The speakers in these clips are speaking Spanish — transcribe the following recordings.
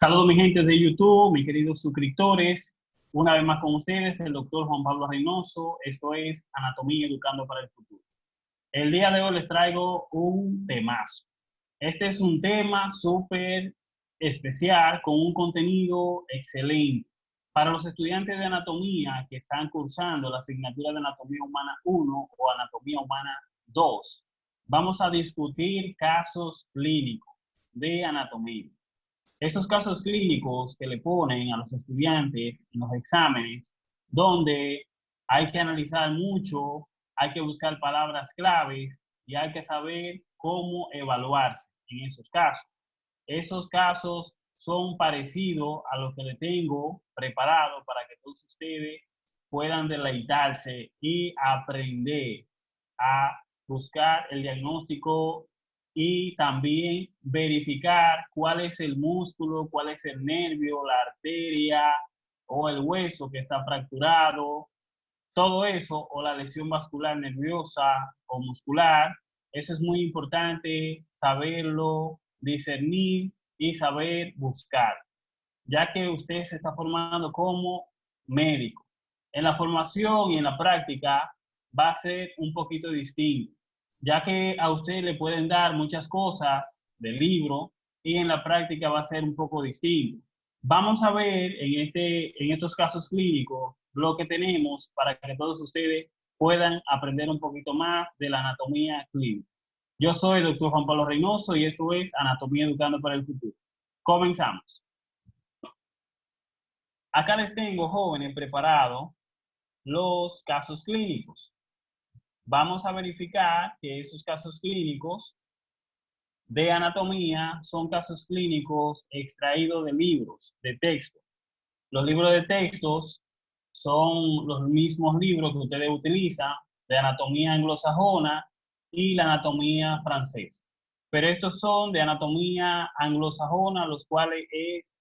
Saludos mi gente de YouTube, mis queridos suscriptores. Una vez más con ustedes, el doctor Juan Pablo Reynoso. Esto es Anatomía Educando para el Futuro. El día de hoy les traigo un temazo. Este es un tema súper especial con un contenido excelente. Para los estudiantes de anatomía que están cursando la asignatura de Anatomía Humana 1 o Anatomía Humana 2, vamos a discutir casos clínicos de anatomía. Esos casos clínicos que le ponen a los estudiantes en los exámenes, donde hay que analizar mucho, hay que buscar palabras claves y hay que saber cómo evaluarse en esos casos. Esos casos son parecidos a los que le tengo preparado para que todos ustedes puedan deleitarse y aprender a buscar el diagnóstico y también verificar cuál es el músculo, cuál es el nervio, la arteria o el hueso que está fracturado, todo eso, o la lesión vascular nerviosa o muscular. Eso es muy importante saberlo, discernir y saber buscar, ya que usted se está formando como médico. En la formación y en la práctica va a ser un poquito distinto ya que a usted le pueden dar muchas cosas del libro y en la práctica va a ser un poco distinto. Vamos a ver en, este, en estos casos clínicos lo que tenemos para que todos ustedes puedan aprender un poquito más de la anatomía clínica. Yo soy el doctor Juan Pablo Reynoso y esto es Anatomía Educando para el Futuro. Comenzamos. Acá les tengo, jóvenes, preparados los casos clínicos vamos a verificar que esos casos clínicos de anatomía son casos clínicos extraídos de libros, de texto. Los libros de textos son los mismos libros que ustedes utilizan de anatomía anglosajona y la anatomía francesa. Pero estos son de anatomía anglosajona, los cuales es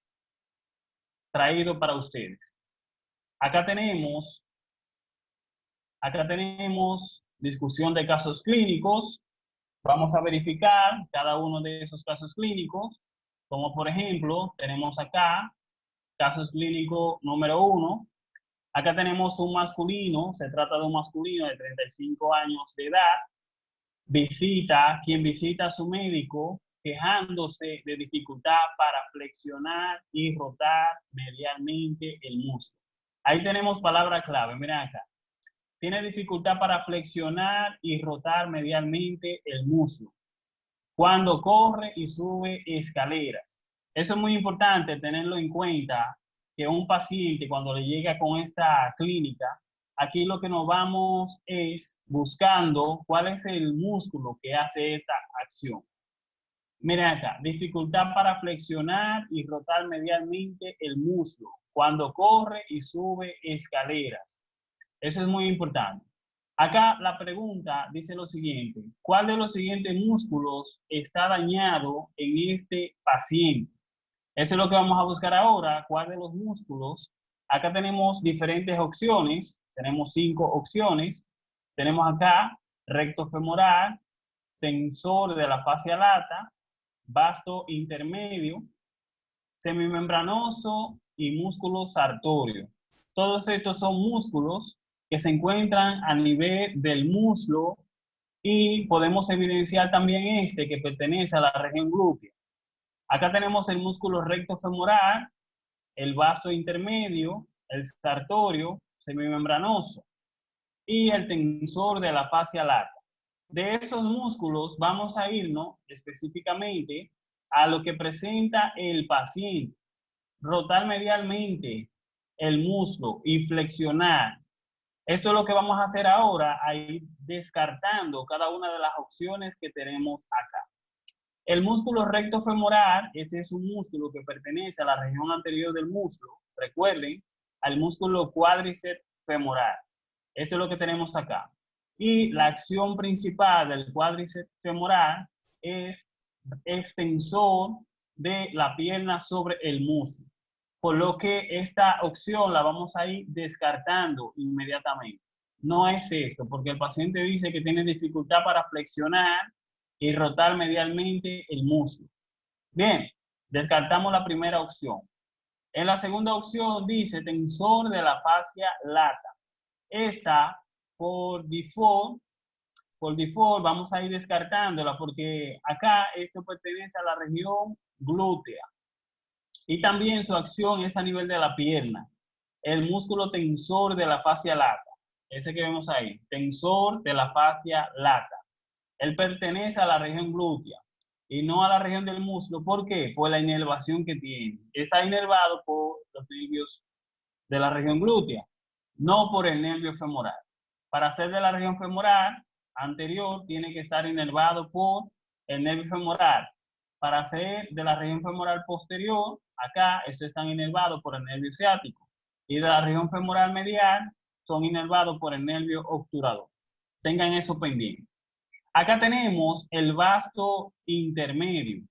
traído para ustedes. Acá tenemos, acá tenemos discusión de casos clínicos. Vamos a verificar cada uno de esos casos clínicos, como por ejemplo, tenemos acá casos clínico número uno. Acá tenemos un masculino, se trata de un masculino de 35 años de edad. Visita, quien visita a su médico quejándose de dificultad para flexionar y rotar medialmente el músculo. Ahí tenemos palabra clave, miren acá tiene dificultad para flexionar y rotar medialmente el muslo cuando corre y sube escaleras. Eso es muy importante tenerlo en cuenta, que un paciente cuando le llega con esta clínica, aquí lo que nos vamos es buscando cuál es el músculo que hace esta acción. Miren acá, dificultad para flexionar y rotar medialmente el muslo cuando corre y sube escaleras. Eso es muy importante. Acá la pregunta dice lo siguiente, ¿cuál de los siguientes músculos está dañado en este paciente? Eso es lo que vamos a buscar ahora, cuál de los músculos. Acá tenemos diferentes opciones, tenemos cinco opciones. Tenemos acá recto femoral, tensor de la fascia lata, vasto intermedio, semimembranoso y músculo sartorio. Todos estos son músculos que se encuentran a nivel del muslo y podemos evidenciar también este que pertenece a la región glútea. Acá tenemos el músculo recto femoral, el vaso intermedio, el sartorio semimembranoso y el tensor de la fascia lata. De esos músculos vamos a irnos específicamente a lo que presenta el paciente. Rotar medialmente el muslo y flexionar esto es lo que vamos a hacer ahora, a descartando cada una de las opciones que tenemos acá. El músculo recto femoral, este es un músculo que pertenece a la región anterior del muslo. Recuerden, al músculo cuádriceps femoral. Esto es lo que tenemos acá. Y la acción principal del cuádriceps femoral es extensor de la pierna sobre el muslo por lo que esta opción la vamos a ir descartando inmediatamente. No es esto, porque el paciente dice que tiene dificultad para flexionar y rotar medialmente el muslo. Bien, Descartamos la primera opción. En la segunda opción dice tensor de la fascia lata. Esta, por default, por default vamos a ir descartándola porque acá esto pertenece a la región glútea. Y también su acción es a nivel de la pierna. El músculo tensor de la fascia lata. Ese que vemos ahí. Tensor de la fascia lata. Él pertenece a la región glútea y no a la región del muslo. ¿Por qué? Por la inervación que tiene. Está inervado por los nervios de la región glútea, no por el nervio femoral. Para ser de la región femoral anterior, tiene que estar inervado por el nervio femoral. Para ser de la región femoral posterior, acá, eso están inervados por el nervio ciático. Y de la región femoral medial, son inervados por el nervio obturador. Tengan eso pendiente. Acá tenemos el vasto intermedio.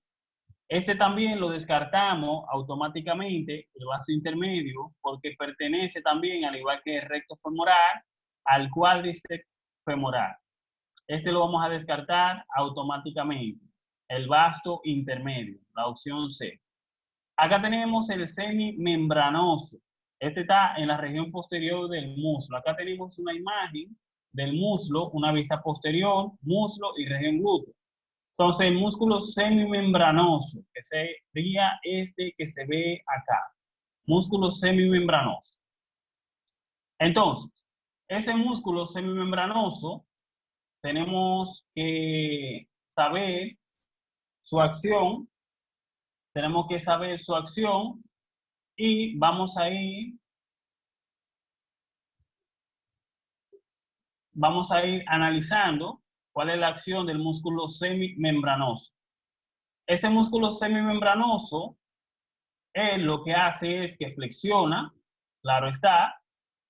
Este también lo descartamos automáticamente, el vasto intermedio, porque pertenece también, al igual que el recto femoral, al cuádriceps femoral. Este lo vamos a descartar automáticamente, el vasto intermedio, la opción C. Acá tenemos el semimembranoso. Este está en la región posterior del muslo. Acá tenemos una imagen del muslo, una vista posterior, muslo y región glútea. Entonces, el músculo semimembranoso, que sería este que se ve acá. Músculo semimembranoso. Entonces, ese músculo semimembranoso, tenemos que saber su acción, tenemos que saber su acción y vamos a ir vamos a ir analizando cuál es la acción del músculo semimembranoso. Ese músculo semimembranoso, él lo que hace es que flexiona, claro está,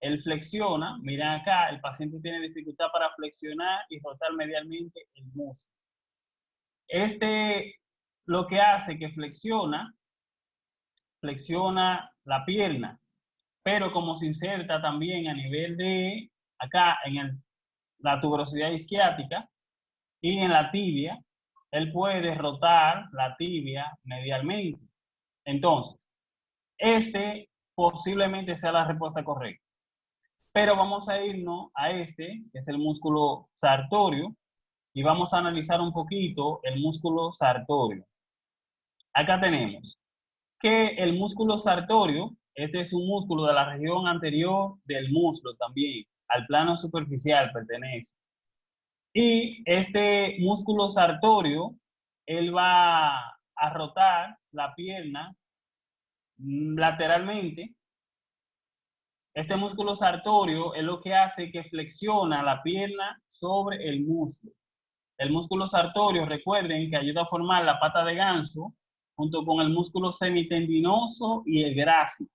él flexiona, miren acá, el paciente tiene dificultad para flexionar y rotar medialmente el músculo. Este lo que hace que flexiona, flexiona la pierna, pero como se inserta también a nivel de acá en el la tuberosidad isquiática y en la tibia, él puede rotar la tibia medialmente. Entonces, este posiblemente sea la respuesta correcta. Pero vamos a irnos a este, que es el músculo sartorio, y vamos a analizar un poquito el músculo sartorio. Acá tenemos que el músculo sartorio, este es un músculo de la región anterior del muslo también al plano superficial pertenece. Y este músculo sartorio, él va a rotar la pierna lateralmente. Este músculo sartorio es lo que hace que flexiona la pierna sobre el músculo. El músculo sartorio, recuerden que ayuda a formar la pata de ganso junto con el músculo semitendinoso y el grácico.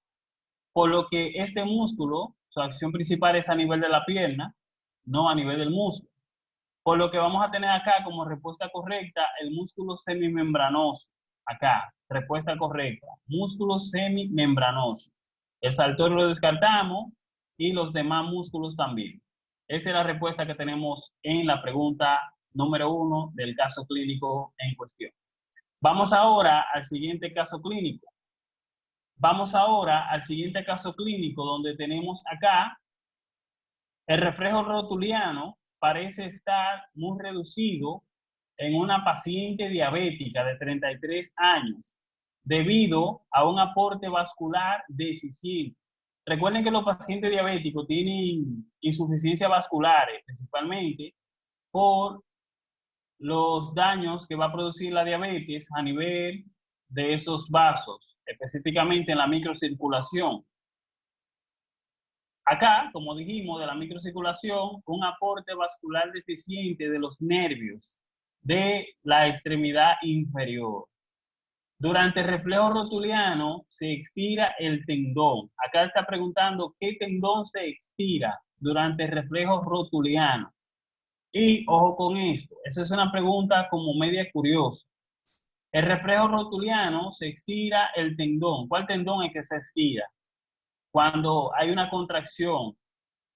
Por lo que este músculo su acción principal es a nivel de la pierna, no a nivel del músculo. Por lo que vamos a tener acá como respuesta correcta el músculo semimembranoso. Acá, respuesta correcta. Músculo semimembranoso. El saltorio lo descartamos y los demás músculos también. Esa es la respuesta que tenemos en la pregunta número uno del caso clínico en cuestión. Vamos ahora al siguiente caso clínico. Vamos ahora al siguiente caso clínico donde tenemos acá el reflejo rotuliano parece estar muy reducido en una paciente diabética de 33 años debido a un aporte vascular deficiente. Recuerden que los pacientes diabéticos tienen insuficiencia vascular, principalmente por los daños que va a producir la diabetes a nivel de esos vasos, específicamente en la microcirculación. Acá, como dijimos, de la microcirculación, un aporte vascular deficiente de los nervios de la extremidad inferior. Durante el reflejo rotuliano se estira el tendón. Acá está preguntando qué tendón se estira durante el reflejo rotuliano. Y ojo con esto, esa es una pregunta como media curiosa. El reflejo rotuliano se estira el tendón. ¿Cuál tendón es que se estira? Cuando hay una contracción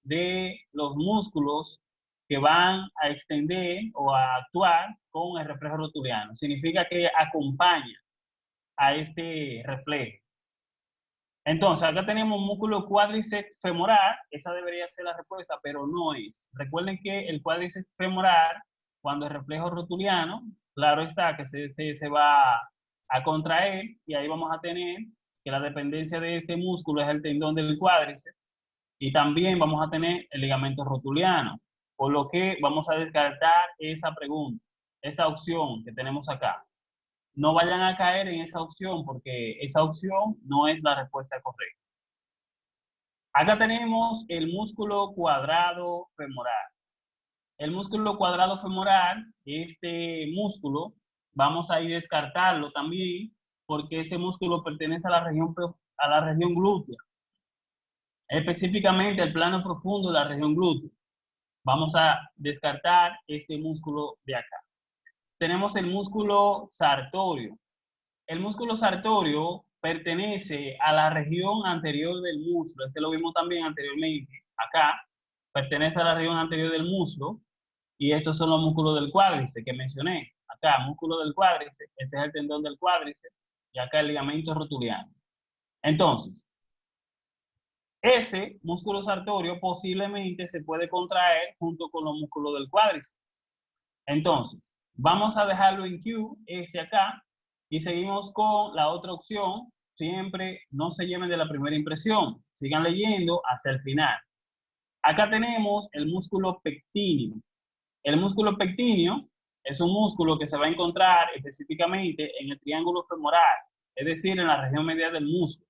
de los músculos que van a extender o a actuar con el reflejo rotuliano. Significa que acompaña a este reflejo. Entonces, acá tenemos músculo cuádriceps femoral, esa debería ser la respuesta, pero no es. Recuerden que el cuádriceps femoral, cuando el reflejo rotuliano, claro está que se, se, va a contraer y ahí vamos a tener que la dependencia de este músculo es el tendón del cuádriceps y también vamos a tener el ligamento rotuliano, por lo que vamos a descartar esa pregunta, esa opción que tenemos acá no vayan a caer en esa opción porque esa opción no es la respuesta correcta. Acá tenemos el músculo cuadrado femoral. El músculo cuadrado femoral, este músculo, vamos a ir descartarlo también porque ese músculo pertenece a la región, a la región glútea. Específicamente el plano profundo de la región glútea. Vamos a descartar este músculo de acá tenemos el músculo sartorio. El músculo sartorio pertenece a la región anterior del muslo. Este lo vimos también anteriormente. Acá pertenece a la región anterior del muslo. Y estos son los músculos del cuádriceps que mencioné. Acá, músculo del cuádriceps. Este es el tendón del cuádriceps. Y acá el ligamento rotuliano. Entonces, ese músculo sartorio posiblemente se puede contraer junto con los músculos del cuádriceps. Entonces, Vamos a dejarlo en Q, este acá, y seguimos con la otra opción. Siempre no se lleven de la primera impresión. Sigan leyendo hasta el final. Acá tenemos el músculo pectíneo. El músculo pectíneo es un músculo que se va a encontrar específicamente en el triángulo femoral, es decir, en la región media del muslo.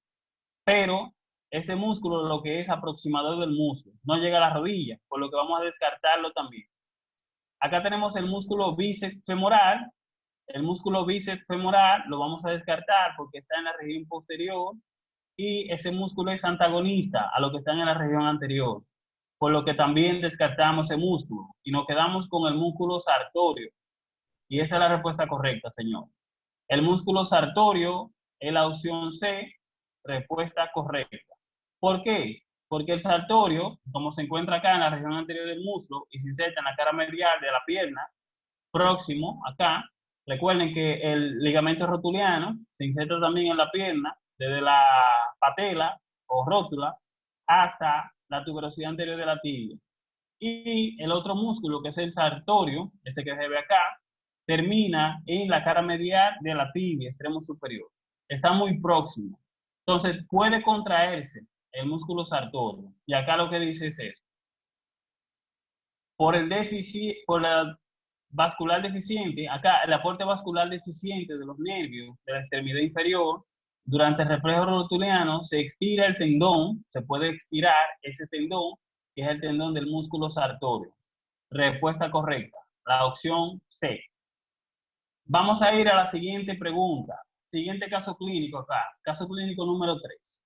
Pero ese músculo lo que es aproximador del muslo, no llega a la rodilla, por lo que vamos a descartarlo también. Acá tenemos el músculo bíceps femoral. El músculo bíceps femoral lo vamos a descartar porque está en la región posterior y ese músculo es antagonista a lo que está en la región anterior, por lo que también descartamos ese músculo y nos quedamos con el músculo sartorio. Y esa es la respuesta correcta, señor. El músculo sartorio es la opción C, respuesta correcta. ¿Por qué? Porque el sartorio, como se encuentra acá en la región anterior del muslo y se inserta en la cara medial de la pierna, próximo acá, recuerden que el ligamento rotuliano se inserta también en la pierna, desde la patela o rótula hasta la tuberosidad anterior de la tibia. Y el otro músculo, que es el sartorio, este que se ve acá, termina en la cara medial de la tibia, extremo superior. Está muy próximo. Entonces, puede contraerse el músculo sartorio. Y acá lo que dice es eso. Por el déficit, por la vascular deficiente, acá el aporte vascular deficiente de los nervios de la extremidad inferior, durante el reflejo rotuliano se estira el tendón, se puede estirar ese tendón, que es el tendón del músculo sartorio. Respuesta correcta, la opción C. Vamos a ir a la siguiente pregunta. Siguiente caso clínico acá, caso clínico número 3.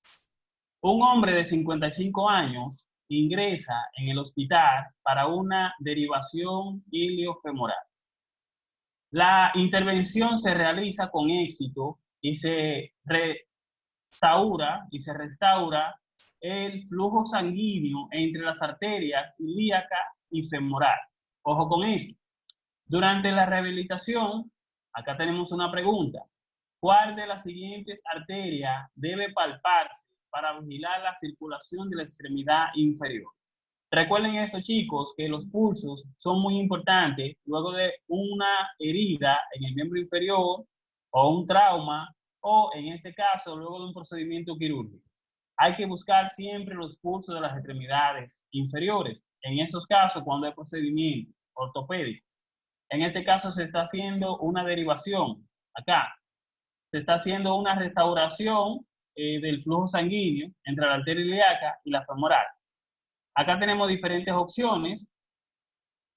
Un hombre de 55 años ingresa en el hospital para una derivación iliofemoral. La intervención se realiza con éxito y se restaura y se restaura el flujo sanguíneo entre las arterias ilíaca y femoral. Ojo con esto. Durante la rehabilitación, acá tenemos una pregunta. ¿Cuál de las siguientes arterias debe palparse para vigilar la circulación de la extremidad inferior. Recuerden esto, chicos, que los pulsos son muy importantes luego de una herida en el miembro inferior o un trauma o, en este caso, luego de un procedimiento quirúrgico. Hay que buscar siempre los pulsos de las extremidades inferiores. En esos casos, cuando hay procedimientos ortopédicos. En este caso se está haciendo una derivación. Acá se está haciendo una restauración eh, del flujo sanguíneo entre la arteria ilíaca y la femoral. Acá tenemos diferentes opciones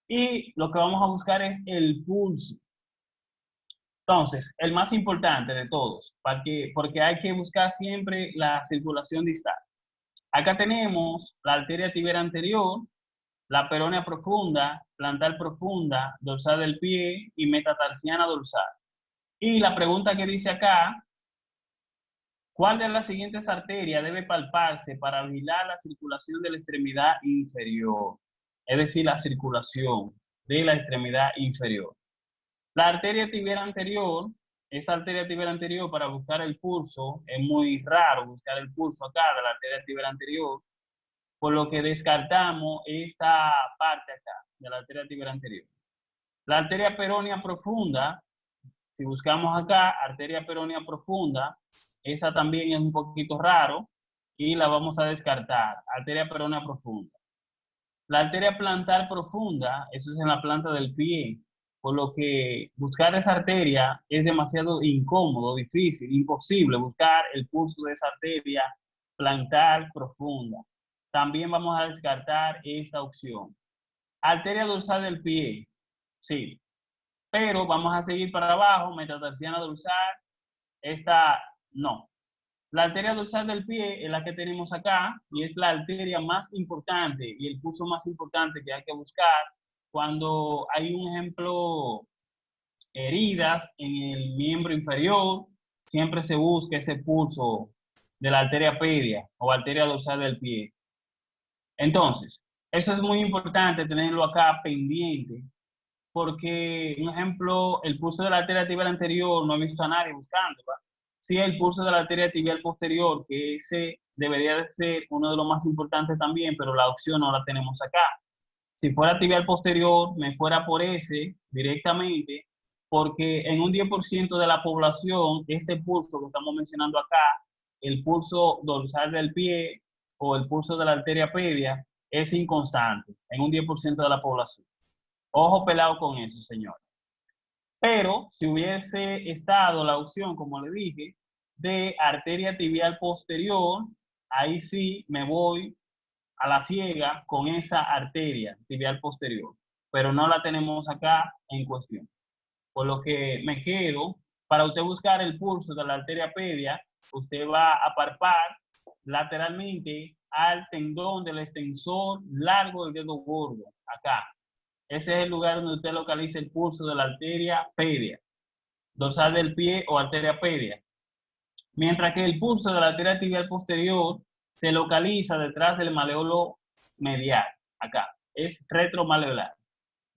y lo que vamos a buscar es el pulso. Entonces, el más importante de todos, porque hay que buscar siempre la circulación distal. Acá tenemos la arteria tibial anterior, la peronea profunda, plantar profunda, dorsal del pie y metatarsiana dorsal. Y la pregunta que dice acá ¿Cuál de las siguientes arterias debe palparse para vigilar la circulación de la extremidad inferior? Es decir, la circulación de la extremidad inferior. La arteria tibial anterior esa arteria tibial anterior para buscar el pulso, es muy raro buscar el pulso acá de la arteria tibial anterior, por lo que descartamos esta parte acá de la arteria tibial anterior. La arteria peronea profunda, si buscamos acá, arteria peronea profunda, esa también es un poquito raro y la vamos a descartar, arteria peronea profunda. La arteria plantar profunda, eso es en la planta del pie, por lo que buscar esa arteria es demasiado incómodo, difícil, imposible buscar el pulso de esa arteria plantar profunda. También vamos a descartar esta opción. Arteria dorsal del pie, sí, pero vamos a seguir para abajo, metatarsiana dorsal, esta no. La arteria dorsal del pie es la que tenemos acá y es la arteria más importante y el pulso más importante que hay que buscar cuando hay un ejemplo, heridas en el miembro inferior, siempre se busca ese pulso de la arteria pedia o arteria dorsal del pie. Entonces, eso es muy importante tenerlo acá pendiente, porque, un ejemplo, el pulso de la arteria tibial anterior no he visto a nadie buscando. Sí, el pulso de la arteria tibial posterior, que ese debería de ser uno de los más importantes también, pero la opción no la tenemos acá. Si fuera tibial posterior, me fuera por ese directamente, porque en un 10% de la población, este pulso que estamos mencionando acá, el pulso dorsal del pie o el pulso de la arteria pedia, es inconstante en un 10% de la población. Ojo pelado con eso, señor. Pero si hubiese estado la opción, como le dije, de arteria tibial posterior, ahí sí me voy a la ciega con esa arteria tibial posterior, pero no la tenemos acá en cuestión. Por lo que me quedo, para usted buscar el pulso de la arteria pedia, usted va a parpar lateralmente al tendón del extensor largo del dedo gordo, acá. Ese es el lugar donde usted localiza el pulso de la arteria pedia, dorsal del pie o arteria pedia. Mientras que el pulso de la arteria tibial posterior se localiza detrás del maleolo medial, acá, es retromaleolar.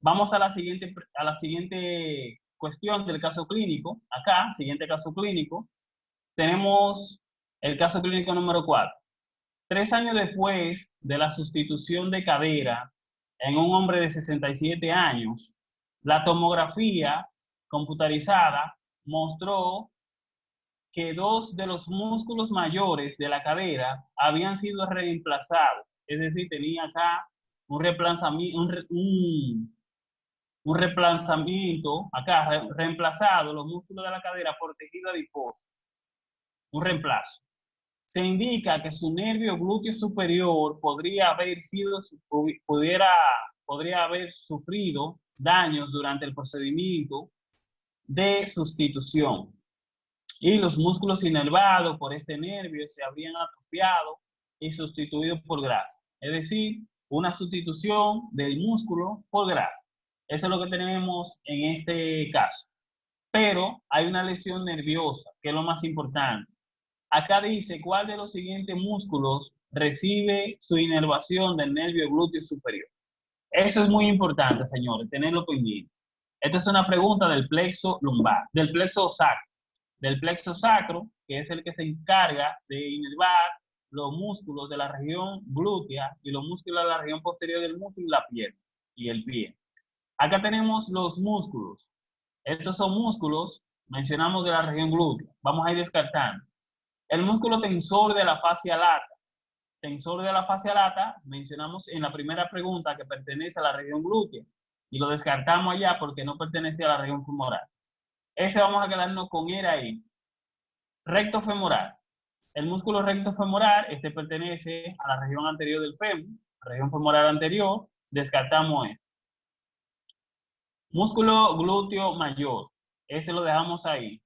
Vamos a la siguiente, a la siguiente cuestión del caso clínico, acá, siguiente caso clínico, tenemos el caso clínico número 4. Tres años después de la sustitución de cadera en un hombre de 67 años, la tomografía computarizada mostró que dos de los músculos mayores de la cadera habían sido reemplazados. Es decir, tenía acá un reemplazamiento, un, reemplazamiento acá, reemplazado los músculos de la cadera por tejido adiposo. Un reemplazo. Se indica que su nervio glúteo superior podría haber sufrido daños durante el procedimiento de sustitución y los músculos inervados por este nervio se habrían atrofiado y sustituidos por grasa. Es decir, una sustitución del músculo por grasa. Eso es lo que tenemos en este caso. Pero hay una lesión nerviosa, que es lo más importante. Acá dice cuál de los siguientes músculos recibe su inervación del nervio glúteo superior. Eso es muy importante, señores, tenerlo pendiente. Esta es una pregunta del plexo lumbar, del plexo sacro del plexo sacro, que es el que se encarga de inervar los músculos de la región glútea y los músculos de la región posterior del músculo y la pierna y el pie. Acá tenemos los músculos. Estos son músculos, mencionamos de la región glútea. Vamos a ir descartando. El músculo tensor de la fascia lata. Tensor de la fascia lata, mencionamos en la primera pregunta que pertenece a la región glútea y lo descartamos allá porque no pertenece a la región femoral. Ese vamos a quedarnos con él ahí. Recto femoral. El músculo recto femoral, este pertenece a la región anterior del fémur, región femoral anterior, descartamos este. Músculo glúteo mayor, ese lo dejamos ahí.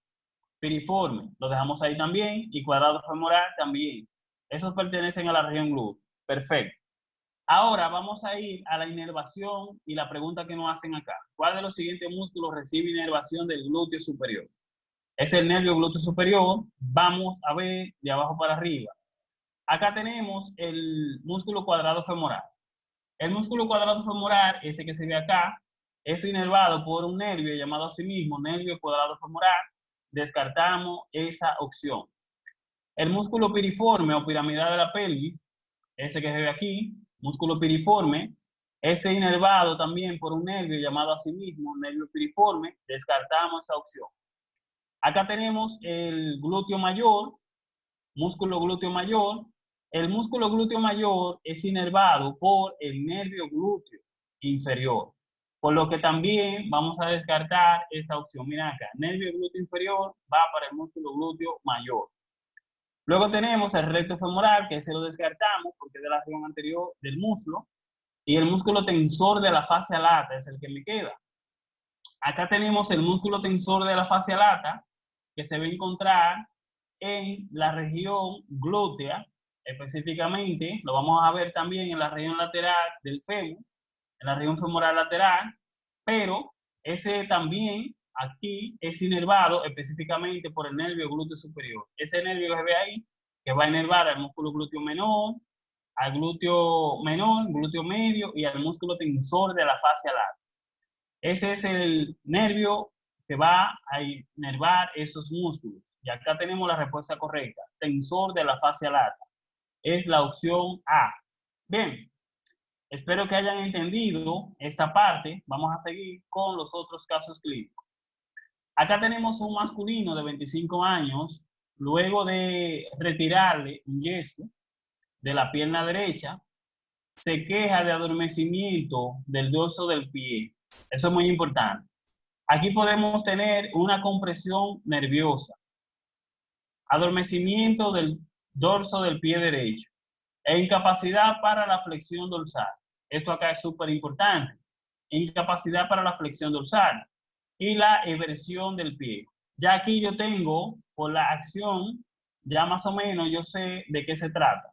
Piriforme, lo dejamos ahí también, y cuadrado femoral también. Esos pertenecen a la región glútea. Perfecto. Ahora vamos a ir a la inervación y la pregunta que nos hacen acá. ¿Cuál de los siguientes músculos recibe inervación del glúteo superior? Es el nervio glúteo superior. Vamos a ver de abajo para arriba. Acá tenemos el músculo cuadrado femoral. El músculo cuadrado femoral, ese que se ve acá, es inervado por un nervio llamado a sí mismo nervio cuadrado femoral. Descartamos esa opción. El músculo piriforme o piramidal de la pelvis, ese que se ve aquí, músculo piriforme, ese inervado también por un nervio llamado a sí mismo nervio piriforme, descartamos esa opción. Acá tenemos el glúteo mayor, músculo glúteo mayor. El músculo glúteo mayor es inervado por el nervio glúteo inferior. Por lo que también vamos a descartar esta opción. Mira acá, nervio glúteo inferior va para el músculo glúteo mayor. Luego tenemos el recto femoral, que ese lo descartamos porque es de la región anterior del muslo. Y el músculo tensor de la fascia lata es el que me queda. Acá tenemos el músculo tensor de la fascia lata, que se va a encontrar en la región glútea, específicamente, lo vamos a ver también en la región lateral del fémur, en la región femoral lateral, pero ese también aquí es inervado específicamente por el nervio glúteo superior. Ese nervio que ve ahí, que va a inervar al músculo glúteo menor, al glúteo menor, glúteo medio y al músculo tensor de la fascia lata. Ese es el nervio que va a inervar esos músculos. Y acá tenemos la respuesta correcta. Tensor de la fascia lata. Es la opción A. Bien, espero que hayan entendido esta parte. Vamos a seguir con los otros casos clínicos. Acá tenemos un masculino de 25 años, luego de retirarle un yeso de la pierna derecha, se queja de adormecimiento del dorso del pie. Eso es muy importante. Aquí podemos tener una compresión nerviosa, adormecimiento del dorso del pie derecho e incapacidad para la flexión dorsal. Esto acá es súper importante. Incapacidad para la flexión dorsal y la eversión del pie. Ya aquí yo tengo, por la acción, ya más o menos yo sé de qué se trata.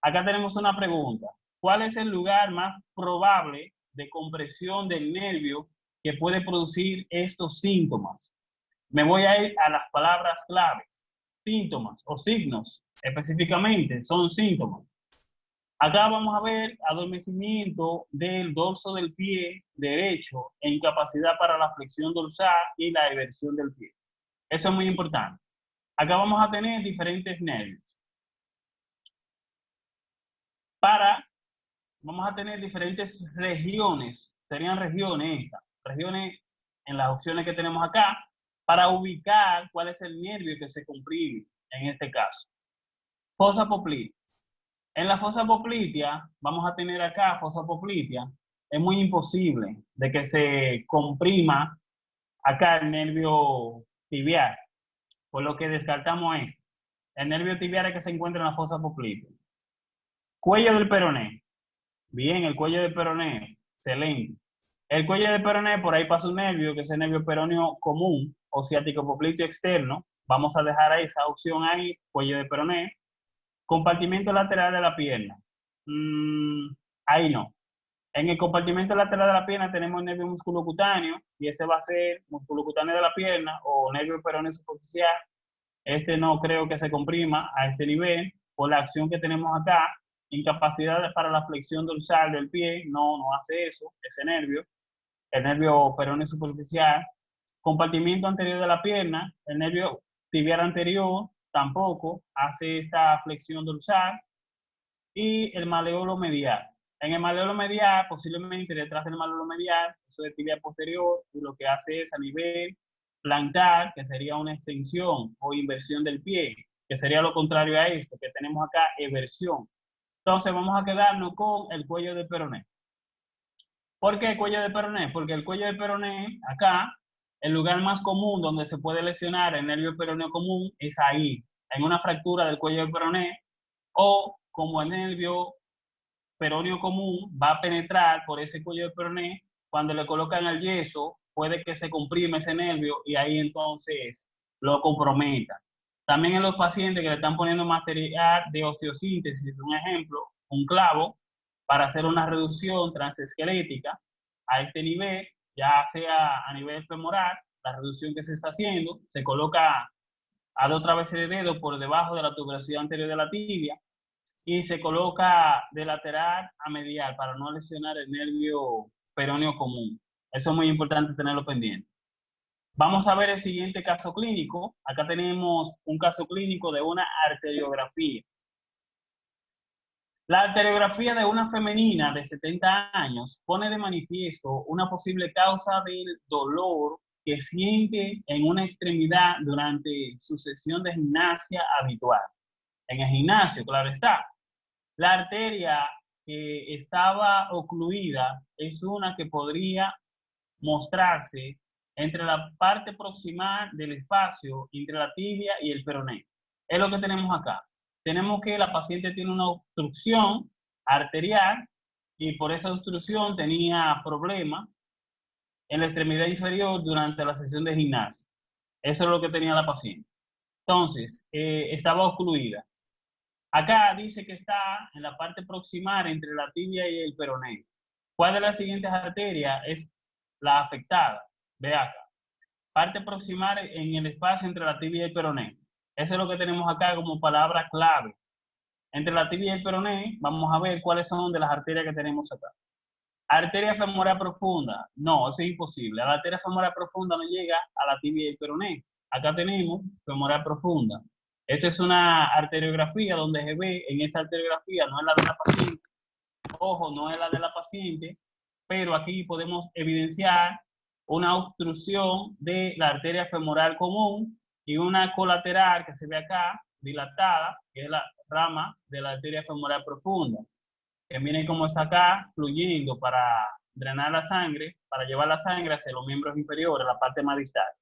Acá tenemos una pregunta. ¿Cuál es el lugar más probable de compresión del nervio que puede producir estos síntomas. Me voy a ir a las palabras claves. Síntomas o signos, específicamente, son síntomas. Acá vamos a ver adormecimiento del dorso del pie derecho e incapacidad para la flexión dorsal y la eversión del pie. Eso es muy importante. Acá vamos a tener diferentes nervios. Para, vamos a tener diferentes regiones, serían regiones estas regiones en las opciones que tenemos acá para ubicar cuál es el nervio que se comprime en este caso. Fosa poplitea. En la fosa poplitea, vamos a tener acá fosa poplitea, es muy imposible de que se comprima acá el nervio tibial, por lo que descartamos esto. El nervio tibial es que se encuentra en la fosa poplitea. Cuello del peroné. Bien, el cuello del peroné, excelente. El cuello de peroné, por ahí pasa un nervio, que es el nervio peroneo común o ciático popliteo externo. Vamos a dejar esa opción ahí, cuello de peroné. Compartimento lateral de la pierna. Mm, ahí no. En el compartimento lateral de la pierna tenemos el nervio musculocutáneo y ese va a ser musculocutáneo de la pierna o nervio peroneo superficial. Este no creo que se comprima a este nivel por la acción que tenemos acá. Incapacidad para la flexión dorsal del pie, no, no hace eso, ese nervio el nervio peroneo superficial, compartimiento anterior de la pierna, el nervio tibial anterior tampoco hace esta flexión dorsal y el maleolo medial. En el maleolo medial, posiblemente detrás del maleolo medial, eso es tibia posterior, y lo que hace es a nivel plantar, que sería una extensión o inversión del pie, que sería lo contrario a esto, que tenemos acá eversión. Entonces vamos a quedarnos con el cuello de peroné. ¿Por qué cuello de peroné? Porque el cuello de peroné, acá, el lugar más común donde se puede lesionar el nervio peroneo común es ahí, en una fractura del cuello de peroné, o como el nervio peroneo común va a penetrar por ese cuello de peroné, cuando le colocan el yeso, puede que se comprime ese nervio y ahí entonces lo comprometa. También en los pacientes que le están poniendo material de osteosíntesis, un ejemplo, un clavo, para hacer una reducción transesquelética a este nivel, ya sea a nivel femoral, la reducción que se está haciendo, se coloca a dos traveses de dedo por debajo de la tuberosidad anterior de la tibia y se coloca de lateral a medial para no lesionar el nervio peroneo común. Eso es muy importante tenerlo pendiente. Vamos a ver el siguiente caso clínico. Acá tenemos un caso clínico de una arteriografía. La arteriografía de una femenina de 70 años pone de manifiesto una posible causa del dolor que siente en una extremidad durante su sesión de gimnasia habitual. En el gimnasio, claro está. La arteria que estaba ocluida es una que podría mostrarse entre la parte proximal del espacio entre la tibia y el peroné. Es lo que tenemos acá. Tenemos que la paciente tiene una obstrucción arterial y por esa obstrucción tenía problemas en la extremidad inferior durante la sesión de gimnasia. Eso es lo que tenía la paciente. Entonces, eh, estaba ocluida. Acá dice que está en la parte proximal entre la tibia y el peroné. ¿Cuál de las siguientes arterias es la afectada? Ve acá. Parte proximal en el espacio entre la tibia y el peroné. Eso es lo que tenemos acá como palabra clave. Entre la tibia y el peroné, vamos a ver cuáles son de las arterias que tenemos acá. Arteria femoral profunda. No, eso es imposible. La arteria femoral profunda no llega a la tibia y el peroné. Acá tenemos femoral profunda. Esta es una arteriografía donde se ve en esta arteriografía, no es la de la paciente, ojo, no es la de la paciente, pero aquí podemos evidenciar una obstrucción de la arteria femoral común y una colateral que se ve acá, dilatada, que es la rama de la arteria femoral profunda. Que miren cómo está acá, fluyendo para drenar la sangre, para llevar la sangre hacia los miembros inferiores, la parte más distal.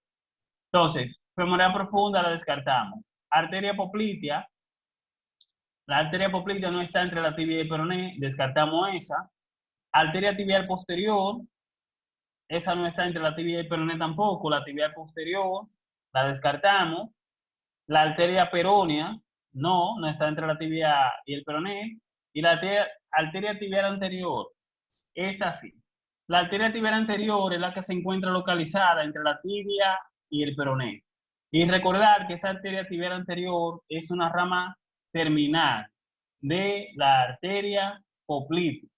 Entonces, femoral profunda la descartamos arteria poplitea. La arteria poplitea no está entre la tibia y el peroné, descartamos esa. Arteria tibial posterior, esa no está entre la tibia y el peroné tampoco, la tibial posterior, la descartamos. La arteria peronea, no, no está entre la tibia y el peroné. Y la arteria, tibial anterior, es así. La arteria tibial anterior es la que se encuentra localizada entre la tibia y el peroné. Y recordar que esa arteria tibial anterior es una rama terminal de la arteria poplítea.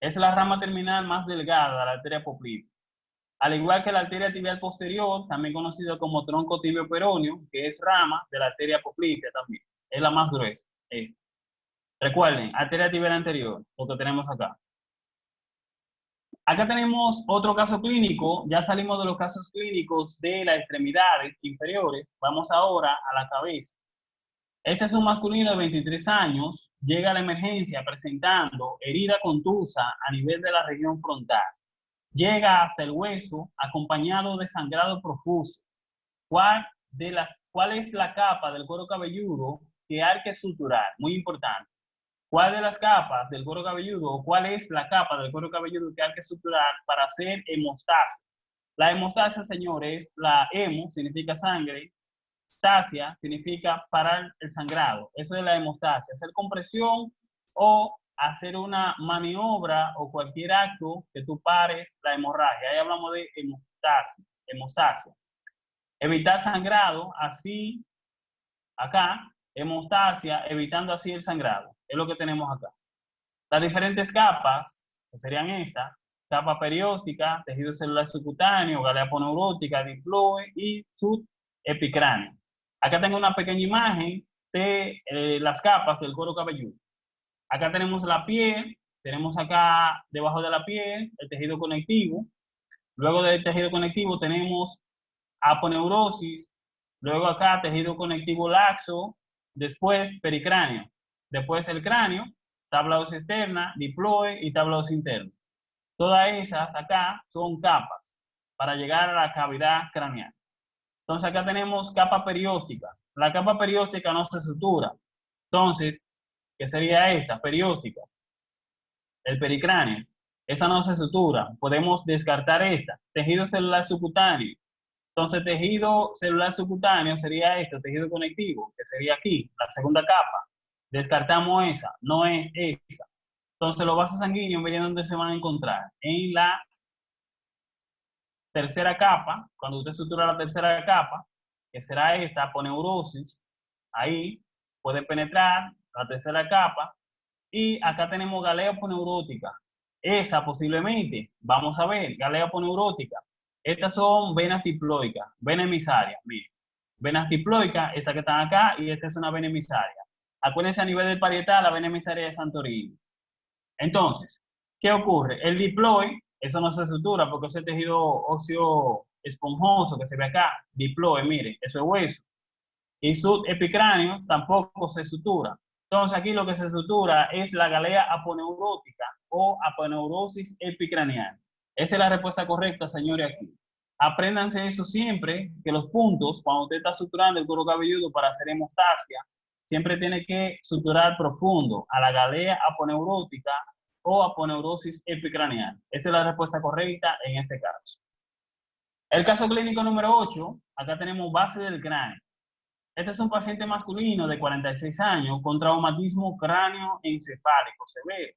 Es la rama terminal más delgada de la arteria poplítea. Al igual que la arteria tibial posterior, también conocida como tronco tibio peroneo, que es rama de la arteria poplítea también. Es la más gruesa. Recuerden, arteria tibial anterior, lo que tenemos acá. Acá tenemos otro caso clínico, ya salimos de los casos clínicos de las extremidades inferiores, vamos ahora a la cabeza. Este es un masculino de 23 años, llega a la emergencia presentando herida contusa a nivel de la región frontal. Llega hasta el hueso acompañado de sangrado profuso. ¿Cuál, de las, ¿Cuál es la capa del cuero cabelludo que hay que suturar? Muy importante. ¿Cuál de las capas del cuero cabelludo o cuál es la capa del cuero cabelludo que hay que suturar para hacer hemostasia? La hemostasia, señores, la hemo significa sangre, stasia significa parar el sangrado. Eso es la hemostasia, hacer compresión o hacer una maniobra o cualquier acto que tú pares la hemorragia. Ahí hablamos de hemostasia. hemostasia. Evitar sangrado, así, acá, hemostasia, evitando así el sangrado. Es lo que tenemos acá. Las diferentes capas, que serían estas, capa perióstica, tejido celular subcutáneo, galea poneurótica, diploe y subepicráneo. Acá tengo una pequeña imagen de eh, las capas del cuero cabelludo. Acá tenemos la piel, tenemos acá debajo de la piel el tejido conectivo. Luego del tejido conectivo tenemos aponeurosis. Luego acá tejido conectivo laxo. Después pericráneo. Después el cráneo, tablados externa, diploe y tablados internos. Todas esas acá son capas para llegar a la cavidad craneal. Entonces acá tenemos capa perióstica. La capa perióstica no se sutura. Entonces, ¿qué sería esta? Perióstica. El pericráneo. Esa no se sutura. Podemos descartar esta. Tejido celular subcutáneo. Entonces, tejido celular subcutáneo sería este, tejido conectivo, que sería aquí, la segunda capa. Descartamos esa, no es esa. Entonces los vasos sanguíneos, miren dónde se van a encontrar. En la tercera capa, cuando usted sutura la tercera capa, que será esta, poneurosis, ahí puede penetrar la tercera capa. Y acá tenemos galea poneurótica. Esa posiblemente, vamos a ver, galea poneurótica. Estas son venas diploicas, vena emisaria, miren. Venas diploicas, esta que están acá, y esta es una vena emisaria. Acuérdense a nivel del parietal, la vena emisaria de Santorini. Entonces, ¿qué ocurre? El diploide, eso no se sutura porque ese tejido óseo esponjoso que se ve acá, diploide, miren, eso es hueso. Y su epicráneo tampoco se sutura. Entonces aquí lo que se sutura es la galea aponeurótica o aponeurosis epicraneal. Esa es la respuesta correcta, señores, aquí. Apréndanse eso siempre, que los puntos, cuando usted está suturando el cuero cabelludo para hacer hemostasia, siempre tiene que suturar profundo a la galea aponeurótica o aponeurosis epicraneal. Esa es la respuesta correcta en este caso. El caso clínico número 8, acá tenemos base del cráneo. Este es un paciente masculino de 46 años con traumatismo cráneo encefálico severo.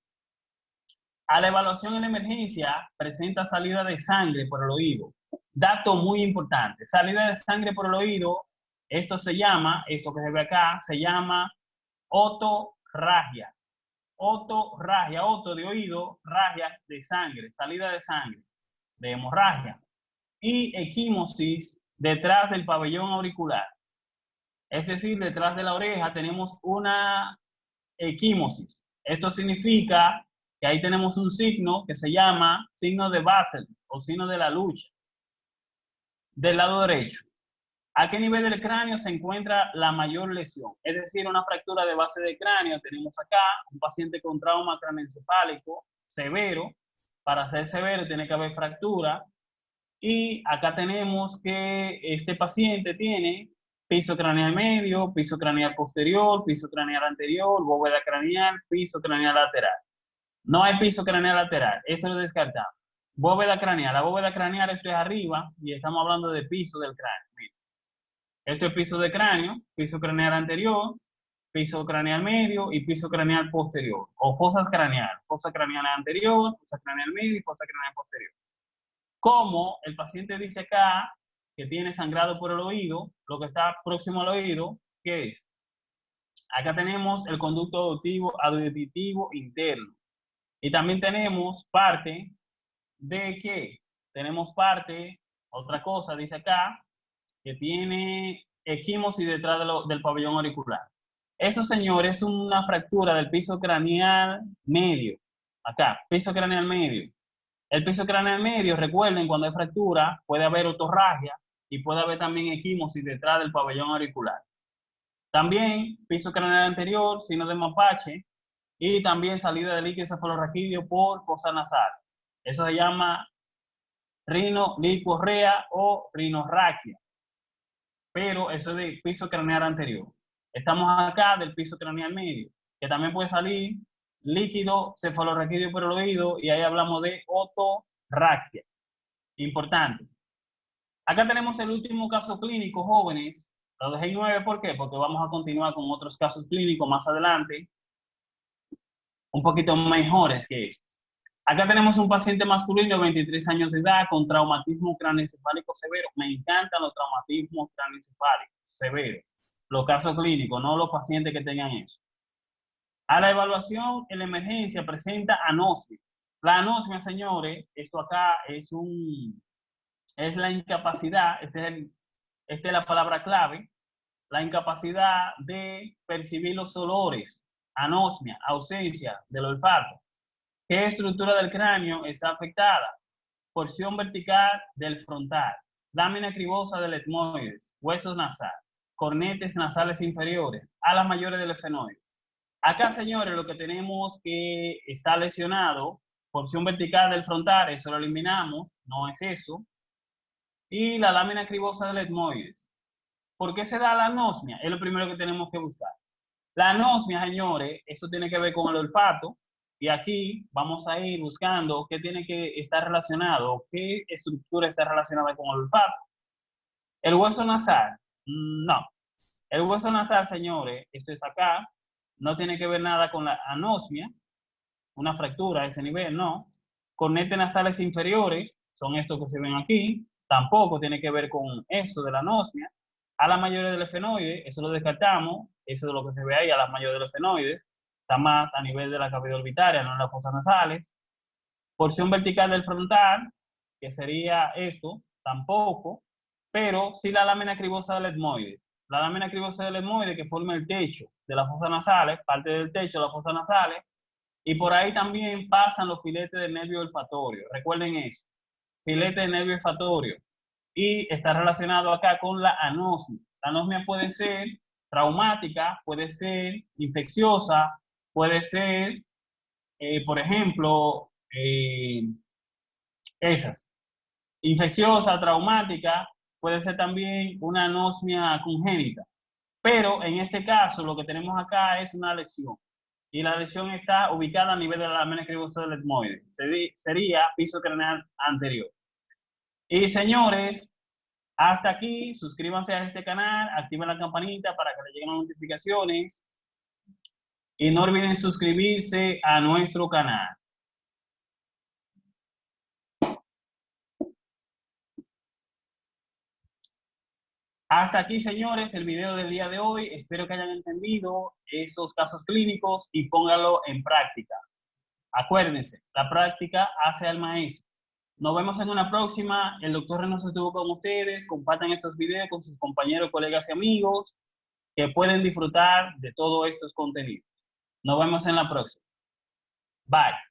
A la evaluación en la emergencia presenta salida de sangre por el oído. Dato muy importante, salida de sangre por el oído, esto se llama, esto que se ve acá, se llama otorragia. Otorragia, oto de oído, ragia de sangre, salida de sangre, de hemorragia. Y equimosis detrás del pabellón auricular. Es decir, detrás de la oreja tenemos una equimosis. Esto significa que ahí tenemos un signo que se llama signo de battle o signo de la lucha. Del lado derecho. ¿A qué nivel del cráneo se encuentra la mayor lesión? Es decir, una fractura de base de cráneo. Tenemos acá un paciente con trauma craneoencefálico severo. Para ser severo tiene que haber fractura. Y acá tenemos que este paciente tiene piso craneal medio, piso craneal posterior, piso craneal anterior, bóveda craneal, piso craneal lateral. No hay piso craneal lateral, esto lo descartamos. Bóveda craneal, la bóveda craneal esto es arriba y estamos hablando de piso del cráneo. Esto es piso de cráneo, piso craneal anterior, piso craneal medio y piso craneal posterior, o fosas craneal, fosa craneal anterior, fosa craneal medio y fosa craneal posterior. Como el paciente dice acá, que tiene sangrado por el oído, lo que está próximo al oído, ¿qué es? Acá tenemos el conducto auditivo, auditivo interno. Y también tenemos parte de qué? Tenemos parte, otra cosa, dice acá, que tiene equimosis detrás del pabellón auricular. Eso, señores, es una fractura del piso craneal medio. Acá, piso craneal medio. El piso craneal medio, recuerden, cuando hay fractura, puede haber otorragia y puede haber también equimosis detrás del pabellón auricular. También piso craneal anterior, sino de mapache, y también salida de líquido cefalorraquídeo por fosas nasales. Eso se llama rinolicorrea o rinorraquia. Pero eso es de piso craneal anterior. Estamos acá del piso craneal medio, que también puede salir líquido cefalorraquídeo por el oído y ahí hablamos de otorraquia. Importante. Acá tenemos el último caso clínico, jóvenes. Lo dejé en nueve, ¿por qué? Porque vamos a continuar con otros casos clínicos más adelante, un poquito mejores que estos. Acá tenemos un paciente masculino de 23 años de edad con traumatismo craneoencefálico severo. Me encantan los traumatismos craneoencefálicos severos. Los casos clínicos, no los pacientes que tengan eso. A la evaluación en la emergencia presenta anosmia. La anosmia, señores, esto acá es un, es la incapacidad, esta es, es la palabra clave, la incapacidad de percibir los olores, anosmia, ausencia del olfato. ¿Qué estructura del cráneo está afectada? Porción vertical del frontal, lámina cribosa del etmoides, huesos nasales, cornetes nasales inferiores, alas mayores del efenoides. Acá, señores, lo que tenemos que está lesionado, porción vertical del frontal, eso lo eliminamos, no es eso. Y la lámina cribosa del etmoides. ¿Por qué se da la anosmia? Es lo primero que tenemos que buscar. La anosmia, señores, eso tiene que ver con el olfato. Y aquí vamos a ir buscando qué tiene que estar relacionado, qué estructura está relacionada con el olfato. El hueso nasal, no. El hueso nasal, señores, esto es acá, no tiene que ver nada con la anosmia, una fractura a ese nivel, no. Cornetes nasales inferiores, son estos que se ven aquí, tampoco tiene que ver con eso de la anosmia. A la mayoría del efenoide, eso lo descartamos, eso es lo que se ve ahí, a las mayores del efenoides, está más a nivel de la cavidad orbitaria, no en las fosas nasales. Porción vertical del frontal, que sería esto, tampoco, pero sí la lámina cribosa del etmoide. La lámina cribosa del etmoide que forma el techo de las fosas nasales, parte del techo de las fosas nasales, y por ahí también pasan los filetes de nervio olfatorio. Recuerden eso, filete de nervio olfatorio. Y está relacionado acá con la anosmia. La anosmia puede ser traumática, puede ser infecciosa, puede ser, eh, por ejemplo, eh, esas. Infecciosa, traumática, puede ser también una anosmia congénita. Pero en este caso, lo que tenemos acá es una lesión. Y la lesión está ubicada a nivel de la lámina del etmoide. Sería piso craneal anterior. Y señores, hasta aquí, suscríbanse a este canal, activen la campanita para que les lleguen las notificaciones. Y no olviden suscribirse a nuestro canal. Hasta aquí, señores, el video del día de hoy. Espero que hayan entendido esos casos clínicos y pónganlo en práctica. Acuérdense, la práctica hace al maestro. Nos vemos en una próxima. El doctor Renos estuvo con ustedes. Compartan estos videos con sus compañeros, colegas y amigos que pueden disfrutar de todos estos contenidos. Nos vemos en la próxima. Bye.